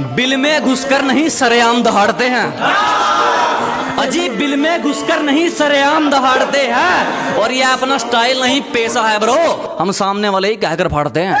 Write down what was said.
Bill में घुसकर नहीं सरेआम दहाड़ते हैं। अजी बिल में घुसकर नहीं सरेआम दहाड़ते हैं। और ये अपना स्टाइल नहीं, पेशा है ब्रो। हम सामने वाले ही कहकर फाड़ते हैं।